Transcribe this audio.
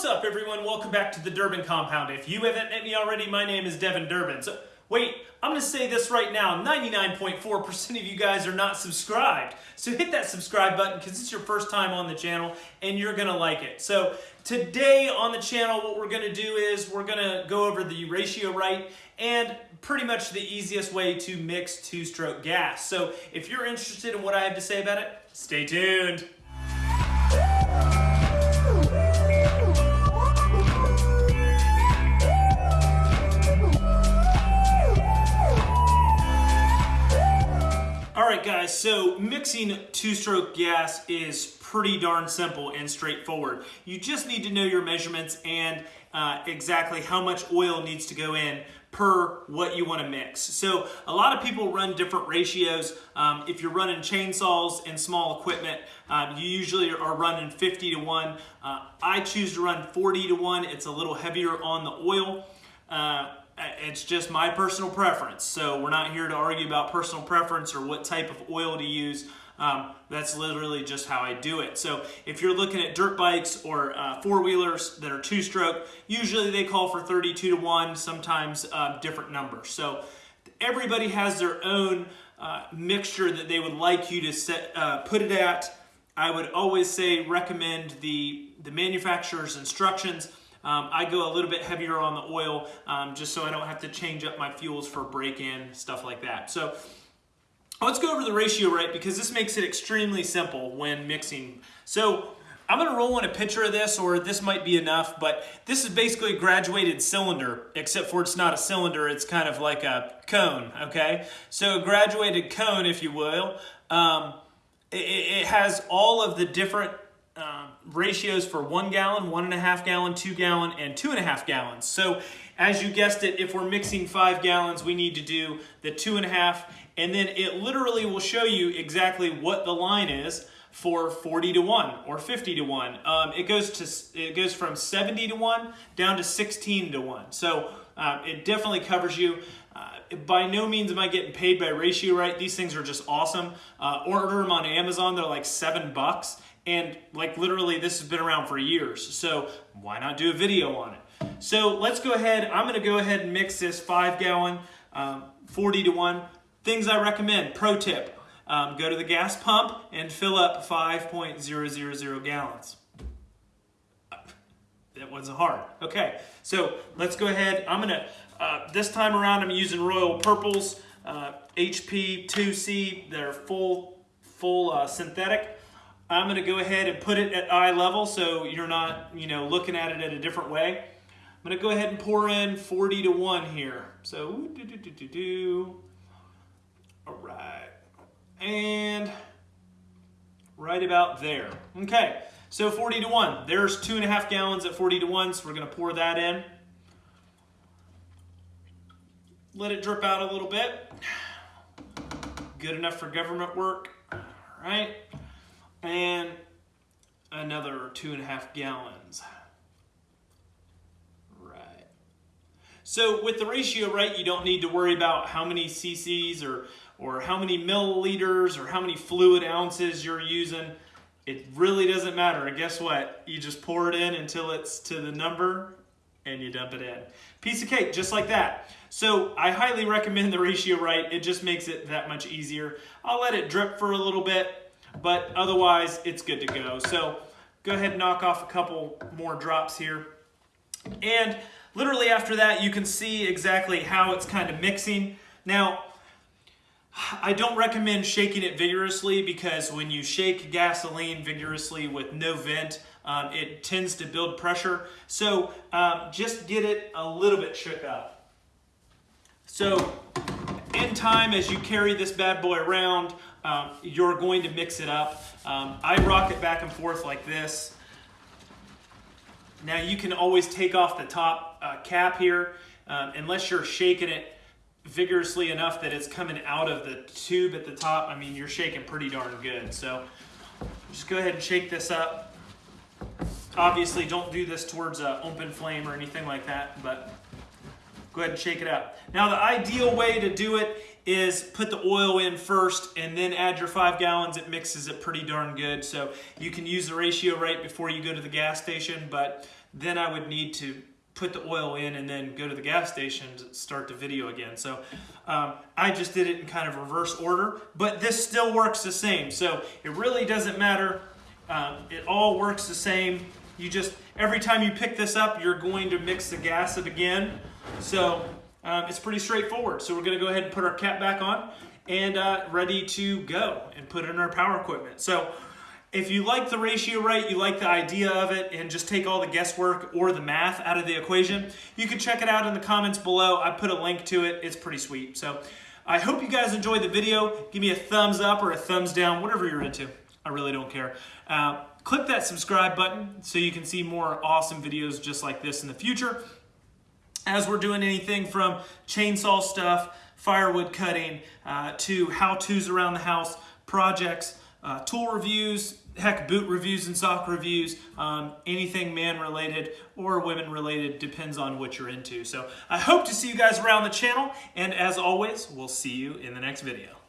What's up, everyone? Welcome back to the Durbin Compound. If you haven't met me already, my name is Devin Durbin. So, wait, I'm going to say this right now. 99.4% of you guys are not subscribed. So hit that subscribe button because it's your first time on the channel and you're going to like it. So today on the channel, what we're going to do is we're going to go over the Ratio Rite and pretty much the easiest way to mix two-stroke gas. So if you're interested in what I have to say about it, stay tuned. Alright guys, so mixing two-stroke gas is pretty darn simple and straightforward. You just need to know your measurements and uh, exactly how much oil needs to go in per what you want to mix. So a lot of people run different ratios. Um, if you're running chainsaws and small equipment, um, you usually are running 50 to 1. Uh, I choose to run 40 to 1. It's a little heavier on the oil. Uh, it's just my personal preference. So we're not here to argue about personal preference or what type of oil to use. Um, that's literally just how I do it. So if you're looking at dirt bikes or uh, four-wheelers that are two-stroke, usually they call for 32 to 1, sometimes uh, different numbers. So everybody has their own uh, mixture that they would like you to set, uh, put it at. I would always say recommend the, the manufacturer's instructions. Um, I go a little bit heavier on the oil um, just so I don't have to change up my fuels for break-in, stuff like that. So let's go over the Ratio Rite because this makes it extremely simple when mixing. So I'm gonna roll in a picture of this or this might be enough, but this is basically a graduated cylinder, except for it's not a cylinder, it's kind of like a cone, okay? So a graduated cone, if you will, um, it, it, has all of the different ratios for one gallon, one and a half gallon, two gallon, and two and a half gallons. So as you guessed it, if we're mixing five gallons, we need to do the two and a half, and then it literally will show you exactly what the line is for 40 to 1 or 50 to 1. Um, it goes to it goes from 70 to 1 down to 16 to 1. So uh, it definitely covers you. Uh, by no means am I getting paid by Ratio Rite. These things are just awesome. Uh, order them on Amazon. They're like seven bucks. And like literally this has been around for years. So why not do a video on it? So let's go ahead. I'm going to go ahead and mix this five gallon, um, 40 to 1. Things I recommend, pro tip, um, go to the gas pump and fill up 5.000 gallons. That wasn't hard. Okay, so let's go ahead. I'm gonna, uh, this time around I'm using Royal Purples, uh, HP 2C. They're full, full uh, synthetic. I'm gonna go ahead and put it at eye level so you're not, you know, looking at it in a different way. I'm gonna go ahead and pour in 40 to one here. So, do, do, do, do, do. All right. And right about there. Okay, so 40 to 1. There's two and a half gallons at 40 to 1, so we're going to pour that in. Let it drip out a little bit. Good enough for government work. All right. And another two and a half gallons. Right. So with the Ratio Rite, you don't need to worry about how many cc's or, or how many milliliters or how many fluid ounces you're using. It really doesn't matter. And guess what? You just pour it in until it's to the number and you dump it in. Piece of cake, just like that. So I highly recommend the Ratio Rite. It just makes it that much easier. I'll let it drip for a little bit, but otherwise it's good to go. So go ahead and knock off a couple more drops here. And Literally after that, you can see exactly how it's kind of mixing. Now, I don't recommend shaking it vigorously because when you shake gasoline vigorously with no vent, um, it tends to build pressure. So um, just get it a little bit shook up. So in time, as you carry this bad boy around, um, you're going to mix it up. Um, I rock it back and forth like this. Now you can always take off the top uh, cap here um, unless you're shaking it vigorously enough that it's coming out of the tube at the top. I mean, you're shaking pretty darn good. So just go ahead and shake this up. Obviously, don't do this towards an open flame or anything like that, but go ahead and shake it up. Now, the ideal way to do it is put the oil in first and then add your five gallons. It mixes it pretty darn good. So you can use the Ratio Rite before you go to the gas station, but then I would need to put the oil in and then go to the gas station to start the video again. So um, I just did it in kind of reverse order, but this still works the same. So it really doesn't matter. Um, it all works the same. You just, every time you pick this up, you're going to mix the gas up again. So um, it's pretty straightforward. So we're gonna go ahead and put our cap back on and uh, ready to go and put in our power equipment. So if you like the Ratio Rite, you like the idea of it, and just take all the guesswork or the math out of the equation, you can check it out in the comments below. I put a link to it. It's pretty sweet. So I hope you guys enjoyed the video. Give me a thumbs up or a thumbs down, whatever you're into. I really don't care. Uh, click that subscribe button so you can see more awesome videos just like this in the future. As we're doing anything from chainsaw stuff, firewood cutting, uh, to how-tos around the house, projects, uh, tool reviews, heck, boot reviews and sock reviews, um, anything man related or women related depends on what you're into. So I hope to see you guys around the channel, and as always, we'll see you in the next video.